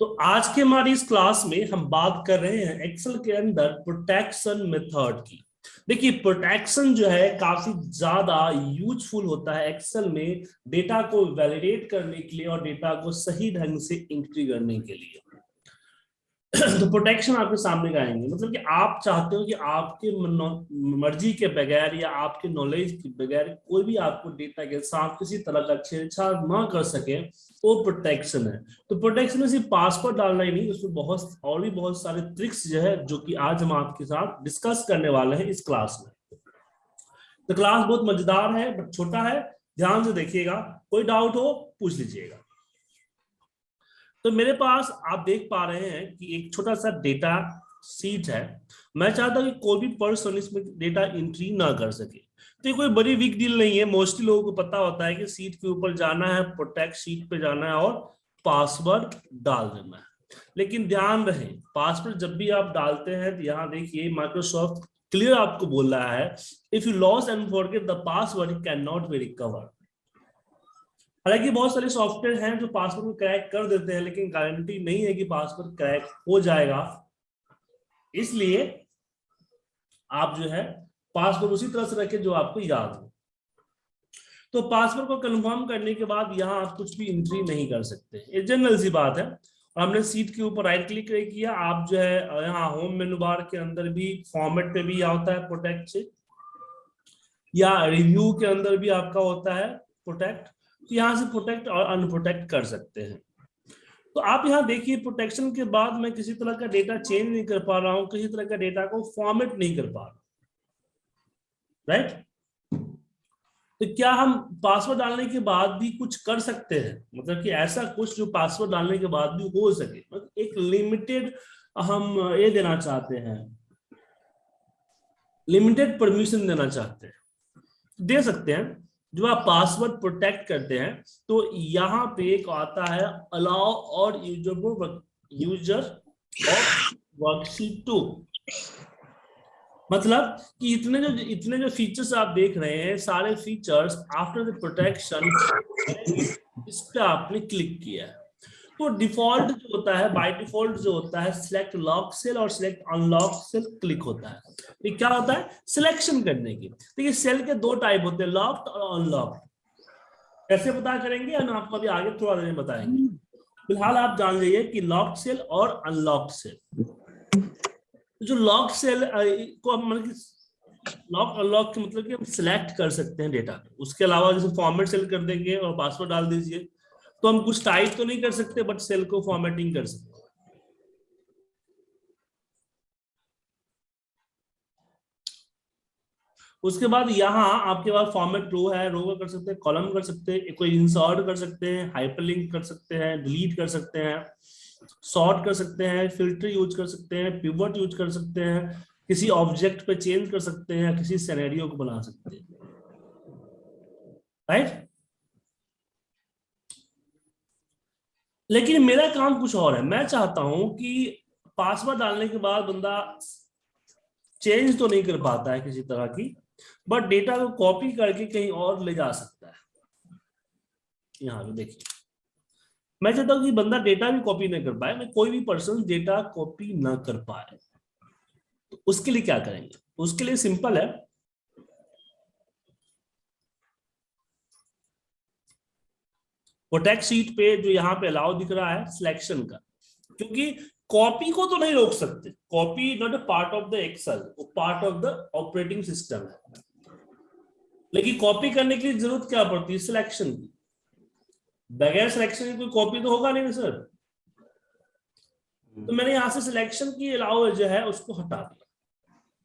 तो आज के हमारी इस क्लास में हम बात कर रहे हैं एक्सेल के अंदर प्रोटेक्शन मेथड की। देखिए प्रोटेक्शन जो है काफ़ी ज़्यादा यूजफुल होता है एक्सेल में डेटा को वैलिडेट करने के लिए और डेटा को सही ढंग से एंट्री करने के लिए। तो प्रोटेक्शन आपके सामने का आएँगे? मतलब कि आप चाहते हो कि आपके मर्ज़ी के बगैर या आपके नॉलेज के बगैर कोई भी आपको डेटा के साथ किसी तरह का छेड़छाड़ ना कर सके, वो प्रोटेक्शन है। तो प्रोटेक्शन में सिर्फ़ पासवर्ड डालना ही नहीं, उसमें बहुत, और भी बहुत सारे ट्रिक्स जो है, जो कि आज हम आपके साथ डिस्कस करने वाले हैं इस क्लास में। तो क्लास बहुत मज़ेदार है बट छोटा है। ध्यान से देखिएगा, कोई डाउट हो, पूछ लीजिएगा। तो मेरे पास आप देख पा रहे हैं कि एक छोटा सा डेटा सीट है। मैं चाहता हूँ कि कोई भी पर्सन इसमें डेटा एंट्री ना कर सके। तो ये कोई बड़ी वीक डील नहीं है। मोस्टली लोगों को पता होता है कि सीट के ऊपर जाना है प्रोटेक्ट सीट पे जाना है और पासवर्ड डाल देना है। लेकिन ध्यान रहे पासवर्ड जब भी आप डालते हैं तो यहाँ देखिए माइक्रोसॉफ्ट क्लियर आपको बोल रहा है if you loss and forget the password can not be recover हालाँकि बहुत सारे सॉफ्टवेयर हैं जो पासवर्ड को क्रैक कर देते हैं, लेकिन गारंटी नहीं है कि पासवर्ड क्रैक हो जाएगा। इसलिए आप जो है पासवर्ड उसी तरह से रखें जो आपको याद हो। तो पासवर्ड को कंफर्म करने के बाद यहाँ आप कुछ भी एंट्री नहीं कर सकते। ये जनरल सी बात है। और हमने सीट के ऊपर राइट क्लिक किया। आप जो है, यहाँ होम मेनू बार के अंदर भी फॉर्मेट पे भी यह होता है प्रोटेक्ट से या रिव्यू के अंदर भी आपका होता है प्रोटेक्ट तो यहाँ से प्रोटेक्ट और अनप्रोटेक्ट कर सकते हैं। तो आप यहाँ देखिए प्रोटेक्शन के बाद मैं किसी तरह का डेटा चेंज नहीं कर पा रहा हूँ, किसी तरह का डेटा को फॉर्मेट नहीं कर पा रहा राइट तो क्या हम पासवर्ड डालने के बाद भी कुछ कर सकते हैं? मतलब कि ऐसा कुछ जो पासवर्ड डालने के बाद भी हो सके। मतलब एक लिमिटेड हम ये देना चाहते हैं। लिमिटेड परमिशन देना चाहते हैं। दे सकते हैं। जो आप पासवर्ड प्रोटेक्ट करते हैं तो यहाँ पे एक आता है अलाउ और यूज़र को यूज़र ऑफ़ वर्कशीट टू मतलब कि इतने जो इतने जो फीचर्स आप देख रहे हैं, सारे फीचर्स आफ्टर द प्रोटेक्शन इस पे आपने क्लिक किया है। तो डिफ़ॉल्ट जो होता है बाय डिफ़ॉल्ट जो होता है सिलेक्ट लॉक सेल और सिलेक्ट अनलॉक सेल क्लिक होता है। ये क्या होता है? सिलेक्शन करने की। देखिए सेल के दो टाइप होते हैं लॉक्ड और अनलॉक्ड कैसे पता करेंगे? हम आपको अभी आगे थोड़ा देर बताएँगे। फ़िलहाल आप जान लीजिए कि लॉक्ड सेल और अनलॉक्ड सेल जो लॉक सेल को मतलब लॉक अनलॉक के मतलब कि हम सिलेक्ट कर सकते हैं डेटा उसके अलावा जैसे फॉर्मेट सेल कर देंगे और पासवर्ड डाल दीजिए। तो हम कुछ टाइप तो नहीं कर सकते बट सेल को फॉर्मेटिंग कर सकते उसके बाद यहाँ आपके पास फॉर्मेट रो है रो का कर सकते हैं कॉलम कर सकते हैं कोई इंसर्ट कर सकते हैं हाइपरलिंक कर सकते हैं डिलीट कर सकते हैं सॉर्ट कर सकते हैं फ़िल्टर यूज़ कर सकते हैं पिवट यूज़ कर सकते हैं किसी ऑब्जेक्ट पे चेंज कर सकते हैं किसी सिनेरियो को बना सकते हैं राइट लेकिन मेरा काम कुछ और है। मैं चाहता हूँ कि पासवर्ड डालने के बाद बंदा चेंज तो नहीं कर पाता है किसी तरह की बट डेटा को कॉपी करके कहीं और ले जा सकता है। यहाँ पे देखिए। मैं चाहता हूँ कि बंदा डेटा भी कॉपी ना कर पाए, मैं कोई भी पर्सन डेटा कॉपी ना कर पाए। तो उसके लिए क्या करेंगे? उसके लिए सिंपल है। प्रोटेक्ट शीट पे जो यहाँ पे अलाउ दिख रहा है सिलेक्शन का। क्योंकि कॉपी को तो नहीं रोक सकते। Copy not a part of the Excel वो part of the operating system है। लेकिन कॉपी करने की ज़रूरत क्या पड़ती है? सिलेक्शन की। बगैर सिलेक्शन की कोई कॉपी तो होगा नहीं सर तो मैंने यहाँ से सिलेक्शन की अलाउ जो है, उसको हटा दिया।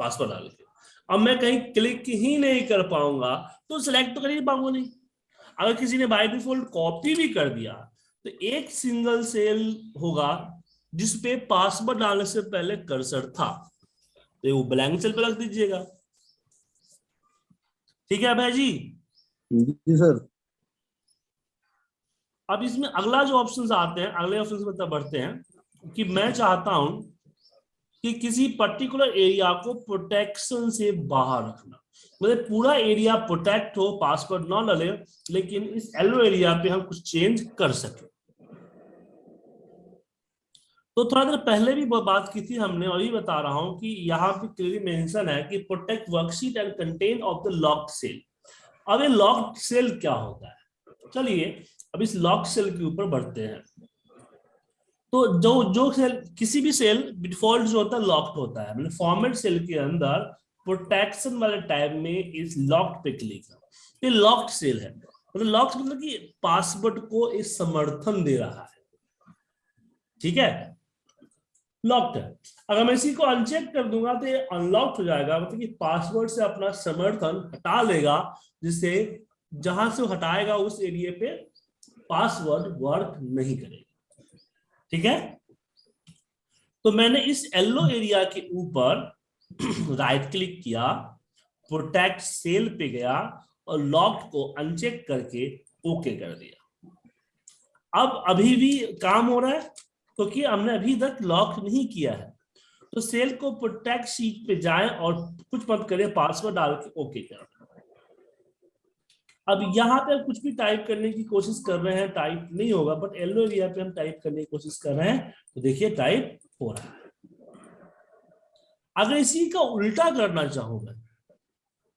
पासवर्ड डाल के। अब मैं कहीं क्लिक ही नहीं कर पाऊँगा तो सिलेक्ट तो कर ही पाऊँगा, नहीं। अगर किसी ने बाय डिफ़ॉल्ट कॉपी भी कर दिया तो एक सिंगल सेल होगा जिसपे पासवर्ड डालने से पहले कर्सर था। तो वो ब्लैंक सेल पे रख दीजिएगा। ठीक है भाई जी? जी सर। अब इसमें अगला जो ऑप्शन आते हैं अगले ऑप्शन मतलब बढ़ते हैं कि मैं चाहता हूँ कि किसी पर्टिकुलर एरिया को प्रोटेक्शन से बाहर रखना। मतलब पूरा एरिया प्रोटेक्ट हो पासवर्ड ना डले, लेकिन इस एलो एरिया पे हम कुछ चेंज कर सके। तो थोड़ा देर पहले भी बात की थी हमने, और ये बता रहा हूँ कि यहाँ पे क्लियरली मेंशन है कि protect worksheet and content of the locked cell अब ये लॉक्ड सेल क्या होता है? चलिए, अब इस लॉक सेल के ऊपर बढ़ते हैं। तो जो जो सेल, किसी भी सेल डिफ़ॉल्ट जो होता है, लॉक्ड होता है। मतलब फॉर्मेट सेल के अंदर प्रोटेक्शन वाले टाइप में इस लॉक्ड पे क्लिक ये लॉक्ड सेल है। मतलब लॉक्ड मतलब कि पासवर्ड को इस समर्थन दे रहा है। ठीक है? लॉक्ड है। अगर मैं इसी को अनचेक कर दूँगा तो ये अनलॉक्ड हो जाएगा। मतलब कि पासवर्ड से अपना समर्थन हटा लेगा, जिससे जहाँ से हटाएगा, उस एरिया पे पासवर्ड वर्क नहीं करेगा। ठीक है? तो मैंने इस येलो एरिया के ऊपर राइट क्लिक किया प्रोटेक्ट सेल पे गया और लॉक्ड को अनचेक करके ओके कर दिया। अब अभी भी काम हो रहा है, क्योंकि तो हमने अभी तक लॉक नहीं किया है। तो सेल को प्रोटेक्ट शीट पे जाएँ और कुछ मत करें पासवर्ड डाल के ओके करें अब यहाँ पे कुछ भी टाइप करने की कोशिश कर रहे हैं टाइप नहीं होगा बट येलो एरिया पे हम टाइप करने की कोशिश कर रहे हैं तो देखिए टाइप हो रहा है। अगर इसी का उल्टा करना चाहूँगा,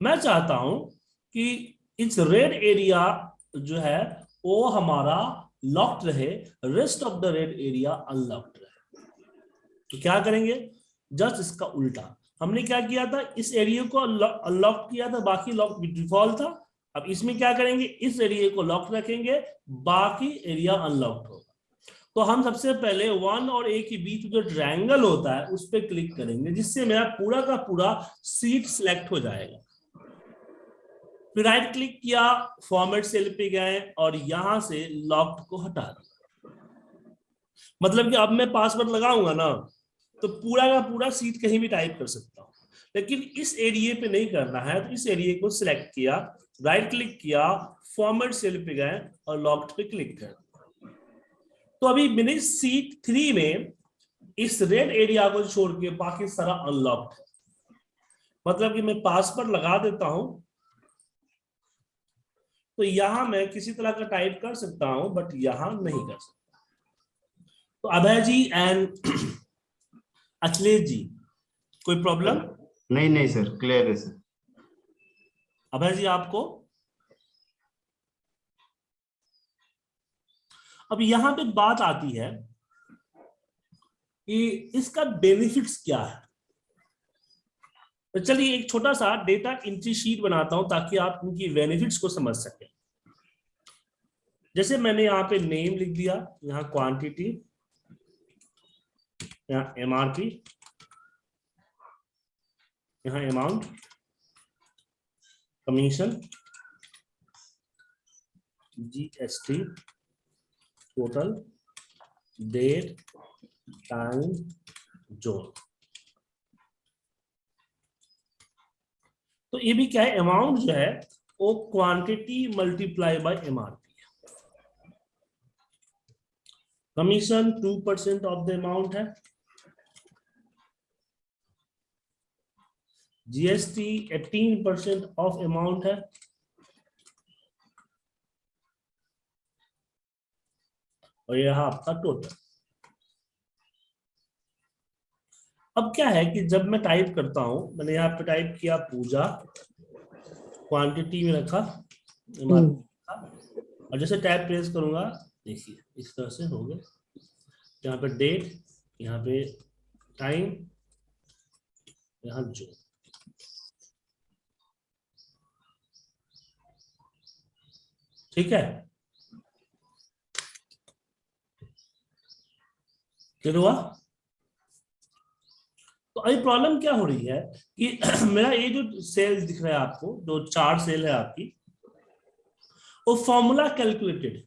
मैं चाहता हूँ कि इस रेड एरिया जो है, वो हमारा लॉक्ड रहे rest of the red area unlocked रहे। तो क्या करेंगे? जस्ट इसका उल्टा। हमने क्या किया था? इस एरिया को अनलॉक किया था, बाकी लॉक डिफ़ॉल्ट था। अब इसमें क्या करेंगे? इस एरिया को लॉक रखेंगे, बाकी एरिया अनलॉक्ड होगा। तो हम सबसे पहले वन और ए के बीच जो ट्रायंगल होता है, उस पर क्लिक करेंगे, जिससे मेरा पूरा का पूरा सीट सिलेक्ट हो जाएगा। फिर राइट क्लिक किया फॉर्मेट सेल पे गए और यहाँ से लॉक्ड को हटा दिया। मतलब कि अब मैं पासवर्ड लगाऊँगा ना तो पूरा का पूरा सीट कहीं भी टाइप कर सकता हूँ। लेकिन इस एरिया पे नहीं करना है तो इस एरिया को सिलेक्ट किया राइट क्लिक किया फॉर्मेट सेल पे गए और लॉक्ड पे क्लिक कर तो अभी मैंने सीट थ्री में इस रेड एरिया को छोड़ के बाकी सारा अनलॉक्ड मतलब कि मैं पासवर्ड लगा देता हूँ। तो यहाँ मैं किसी तरह का टाइप कर सकता हूँ बट यहाँ नहीं कर सकता। तो अभय जी एंड अखिलेश जी, कोई प्रॉब्लम नहीं नहीं सर क्लियर है सर अभय जी, आपको? अब यहाँ पे बात आती है कि इसका बेनिफिट्स क्या है? तो चलिए, एक छोटा सा डेटा एंट्री शीट बनाता हूँ ताकि आप इनकी बेनिफिट्स को समझ सकें। जैसे मैंने यहाँ पे नेम लिख दिया, यहाँ क्वांटिटी यहाँ एमआरपी यहाँ amount commission GST total date time zone तो ये भी क्या है? अमाउंट जो है, वो quantity multiply by MRP commission two percent of the amount है। GST eighteen percent of amount है। और यह आपका टोटल अब क्या है कि जब मैं टाइप करता हूँ, मैंने यहाँ पे टाइप किया पूजा। क्वांटिटी में रखा। और जैसे टैब प्रेस करूँगा, देखिए, इस तरह से हो गया। यहाँ पे डेट यहाँ पे टाइम यहाँ जो। ठीक है? फिर हुआ? तो अभी प्रॉब्लम क्या हो रही है कि मेरा ये जो सेल दिख रहा है आपको, जो चार सेल है आपकी, वो फॉर्मूला कैलकुलेटेड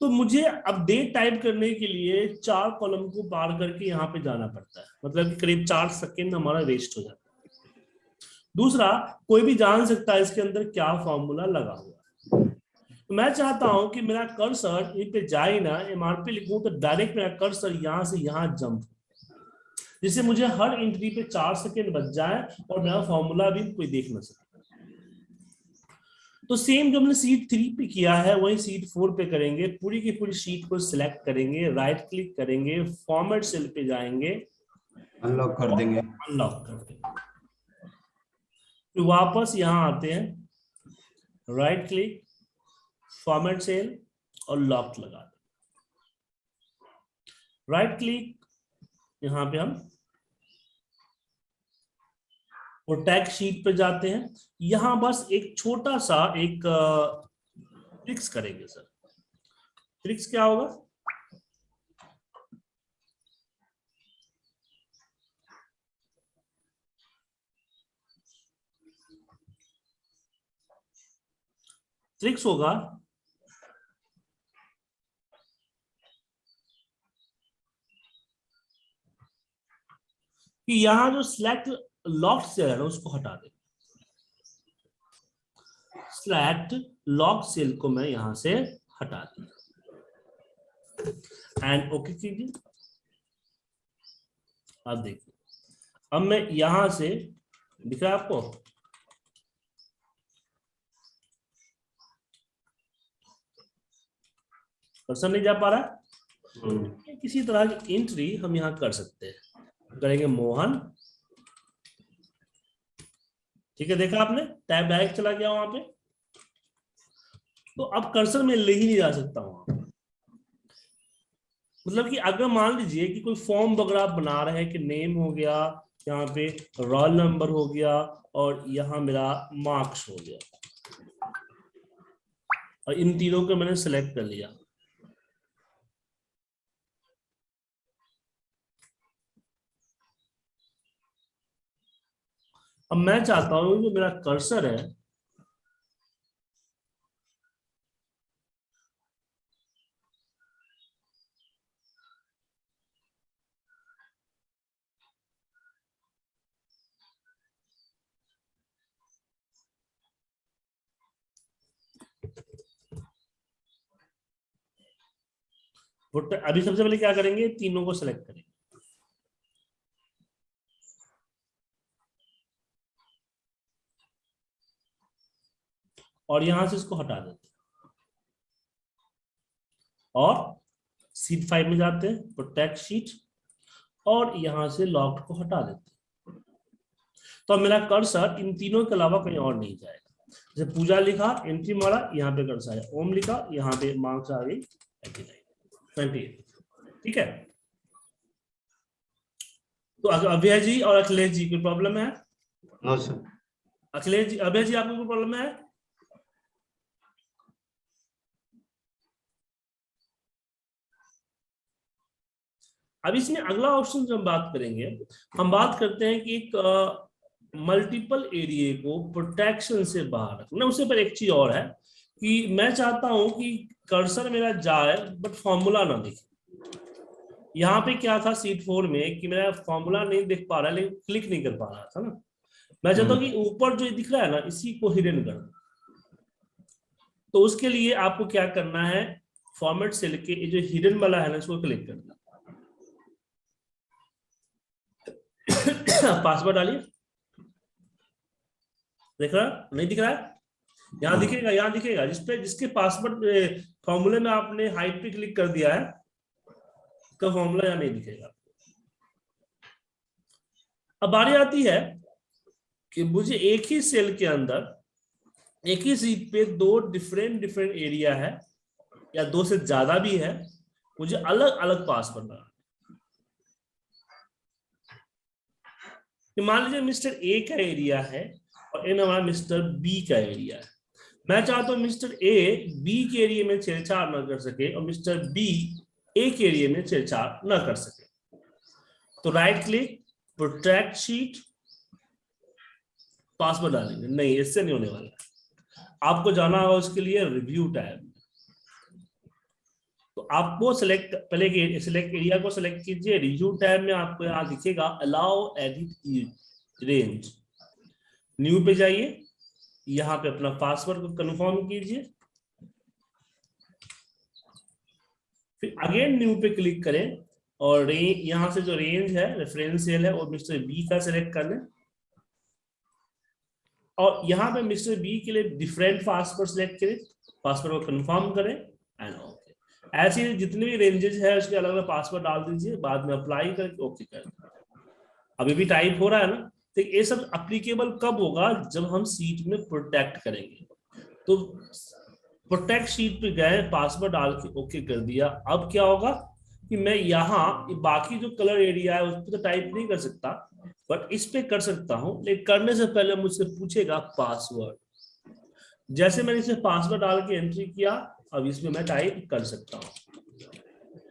तो मुझे अपडेट टाइप करने के लिए चार कॉलम को पार करके यहाँ पे जाना पड़ता है। मतलब कि करीब चार सेकेंड हमारा वेस्ट हो जाता है। दूसरा, कोई भी जान सकता है इसके अंदर क्या फॉर्मूला लगा हुआ तो मैं चाहता हूँ कि मेरा कर्सर इन पे जाए ना एमआरपी लिखूं तो डायरेक्ट मेरा कर्सर यहाँ से यहाँ जंप जिससे मुझे हर एंट्री पे चार सेकेंड बच जाए और मेरा फॉर्मूला भी कोई देख ना सके। तो सेम जो हमने सीट थ्री पे किया है वही सीट फोर पे करेंगे। पूरी की पूरी सीट को सिलेक्ट करेंगे राइट क्लिक करेंगे फॉर्मेट सेल पे जाएँगे। अनलॉक कर देंगे। अनलॉक कर देंगे। फिर वापस यहाँ आते हैं। राइट क्लिक फॉर्मेट सेल और लॉक लगा राइट क्लिक यहाँ पे हम और टैग शीट पे जाते हैं। यहाँ बस एक छोटा सा एक ट्रिक्स करेंगे सर। ट्रिक्स क्या होगा? ट्रिक्स होगा कि यहाँ जो सिलेक्ट लॉक सेल है ना उसको हटा दे। सिलेक्ट लॉक सेल को मैं यहाँ से हटा दिया एंड ओके कीजिए अब देखिए। अब मैं यहाँ से दिख रहा है आपको? कर्सर नहीं जा पा रहा? है किसी तरह की एंट्री हम यहाँ कर सकते हैं। करेंगे मोहन। ठीक है, देखा आपने? टैब डायरेक्ट चला गया वहाँ पे। तो अब कर्सर में ले ही नहीं जा सकता वहाँ मतलब कि अगर मान लीजिए कि कोई फॉर्म वगैरह आप बना रहे हैं कि नेम हो गया, यहाँ पे रोल नंबर हो गया और यहाँ मेरा मार्क्स हो गया। और इन तीनों को मैंने सेलेक्ट कर लिया। अब मैं चाहता हूँ जो मेरा कर्सर है अभी सबसे पहले क्या करेंगे? तीनों को सिलेक्ट करेंगे। और यहाँ से इसको हटा देते हैं। और सीट फाइव में जाते हैं प्रोटेक्ट शीट और यहाँ से लॉक को हटा देते हैं। तो मेरा कर्सर इन तीनों के अलावा कहीं और नहीं जाएगा। जैसे पूजा लिखा एंट्री मारा यहाँ पे कर्सर आया। ओम लिखा यहाँ पे मार्क्स आ गई ठीक है? तो अभय जी और अखिलेश जी कोई प्रॉब्लम है? नो सर अखिलेश जी अभय जी आपको कोई प्रॉब्लम है? अब इसमें अगला ऑप्शन जो हम बात करेंगे हम बात करते हैं कि एक मल्टीपल एरिए को प्रोटेक्शन से बाहर रखना। उससे पर एक चीज़ और है कि मैं चाहता हूँ कि कर्सर मेरा जाए बट फॉर्मूला ना दिखे। यहाँ पे क्या था सीट फोर में कि मेरा फॉर्मूला नहीं देख पा रहा है लेकिन क्लिक नहीं कर पा रहा था ना। मैं चाहता हूँ कि ऊपर जो दिख रहा है ना इसी को हिडन कर तो उसके लिए आपको क्या करना है फॉर्मेट से लेके जो हिडन वाला है ना इसको क्लिक करना पासवर्ड डालिए। देख रहा? नहीं दिख रहा है? यहाँ दिखेगा यहाँ दिखेगा। जिसपे जिसके पासवर्ड फॉर्मूले में आपने हाइट पे क्लिक कर दिया है, उसका फॉर्मूला यहाँ नहीं दिखेगा। अब बारी आती है कि मुझे एक ही सेल के अंदर, एक ही सीट पे दो डिफरेंट डिफरेंट एरिया है, या दो से ज़्यादा भी है, मुझे अलग अलग पासवर्ड बनाना मान लीजिए मिस्टर ए का एरिया है और एन हमारा मिस्टर बी का एरिया है। मैं चाहता हूँ मिस्टर ए बी के एरिए में छेड़छाड़ न कर सके और मिस्टर बी ए के एरिए में छेड़छाड़ न कर सके। तो right click protect sheet password डालेंगे। नहीं, इससे नहीं होने वाला। आपको जाना होगा उसके लिए रिव्यू तो आपको सिलेक्ट पहले सिलेक्ट एरिया को सिलेक्ट कीजिए रिव्यू टैब में आपको यहाँ दिखेगा अलाउ एडिट रेंज न्यू पे जाइए, यहाँ पे अपना पासवर्ड को कंफर्म कीजिए। फिर अगेन न्यू पे क्लिक करें, और यहाँ से जो रेंज है रेफरेंस सेल है वो मिस्टर बी का सिलेक्ट कर लें। और यहाँ पे मिस्टर बी के लिए डिफरेंट पासवर्ड सेलेक्ट करें पासवर्ड को कंफर्म करें एंड ऐसे जितने भी रेंजेस है, उसके अलग अलग पासवर्ड डाल दीजिए, बाद में अप्लाई करके ओके कर अभी भी टाइप हो रहा है ना तो ये सब अप्लीकेबल कब होगा? जब हम सीट में प्रोटेक्ट करेंगे। तो प्रोटेक्ट शीट पे गए पासवर्ड डाल के ओके कर दिया। अब क्या होगा कि मैं यहाँ, बाकी जो कलर एरिया है, उस पर तो टाइप नहीं कर सकता बट इस पे कर सकता हूँ। लेकिन करने से पहले मुझसे पूछेगा पासवर्ड जैसे मैंने इसे पासवर्ड डाल के एंट्री किया अब इसमें मैं टाइप कर सकता हूँ।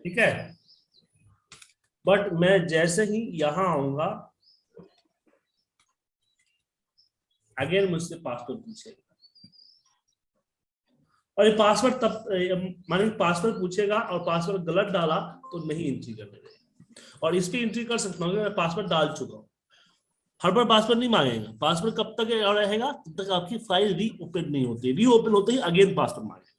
ठीक है? बट मैं जैसे ही यहाँ आऊँगा, अगेन मुझसे पासवर्ड पूछेगा। और ये पासवर्ड तब माने पासवर्ड पूछेगा और पासवर्ड गलत डाला तो नहीं एंट्री करने देगा और इस पर एंट्री कर सकता हूँ मैं पासवर्ड डाल चुका हूँ। हर बार पासवर्ड नहीं मांगेगा। पासवर्ड कब तक रहेगा? तब तक आपकी फ़ाइल री ओपन नहीं होती री ओपन होते ही अगेन पासवर्ड मांगेगा।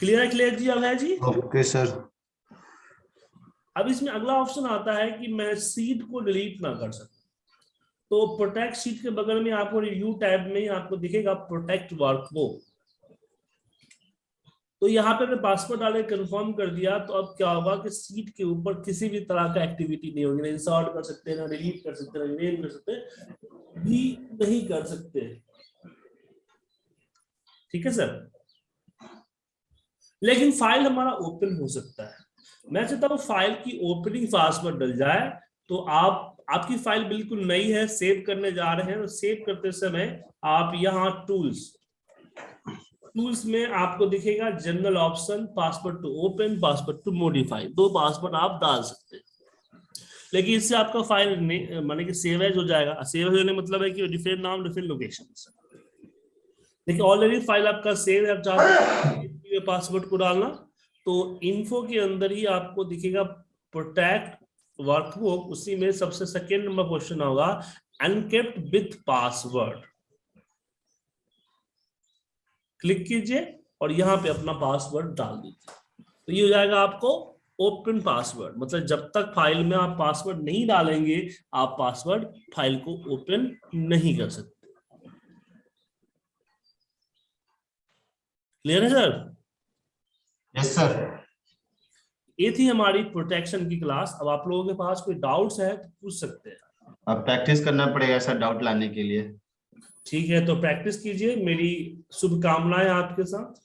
क्लियर है क्लियर जी है जी? ओके सर अब इसमें अगला ऑप्शन आता है कि मैं सीट को डिलीट ना कर सकूँ। तो प्रोटेक्ट सीट के बगल में आपको रिव्यू टैब में आपको दिखेगा प्रोटेक्ट वर्क तो यहाँ पे मैं पासवर्ड डाले कंफर्म कर दिया तो अब क्या होगा कि सीट के ऊपर किसी भी तरह का एक्टिविटी नहीं होगी। ना इंसर्ट कर सकते हैं ना डिलीट कर सकते हैं ना रिमेन कर सकते भी नहीं कर सकते। ठीक है सर लेकिन फ़ाइल हमारा ओपन हो सकता है। मैं चाहता हूँ फ़ाइल की ओपनिंग पासवर्ड डल जाए तो आप, आपकी फ़ाइल बिल्कुल नई है सेव करने जा रहे हैं तो सेव करते समय आप यहाँ टूल्स टूल्स में आपको दिखेगा general option password to open password to modify दो पासवर्ड आप डाल सकते हैं। लेकिन इससे आपका फ़ाइल माने कि सेव हो जाएगा। सेव होने मतलब है कि डिफरेंट नाम डिफरेंट लोकेशन देखिए ऑलरेडी फ़ाइल आपका सेव है, आप चाहते पासवर्ड को डालना तो इन्फो के अंदर ही आपको दिखेगा प्रोटेक्ट वर्कबुक उसी में सबसे सेकेंड नंबर क्वेश्चन होगा अनकेप्ट विथ पासवर्ड क्लिक कीजिए और यहाँ पे अपना पासवर्ड डाल दीजिए। तो ये हो जाएगा आपको ओपन पासवर्ड मतलब जब तक फ़ाइल में आप पासवर्ड नहीं डालेंगे, आप पासवर्ड फ़ाइल को ओपन नहीं कर सकते। क्लियर है सर यस सर ये थी हमारी प्रोटेक्शन की क्लास अब आप लोगों के पास कोई डाउट्स है तो पूछ सकते हैं। अब प्रैक्टिस करना पड़ेगा सर डाउट लाने के लिए। ठीक है तो प्रैक्टिस कीजिए। मेरी शुभकामनाएँ आपके साथ।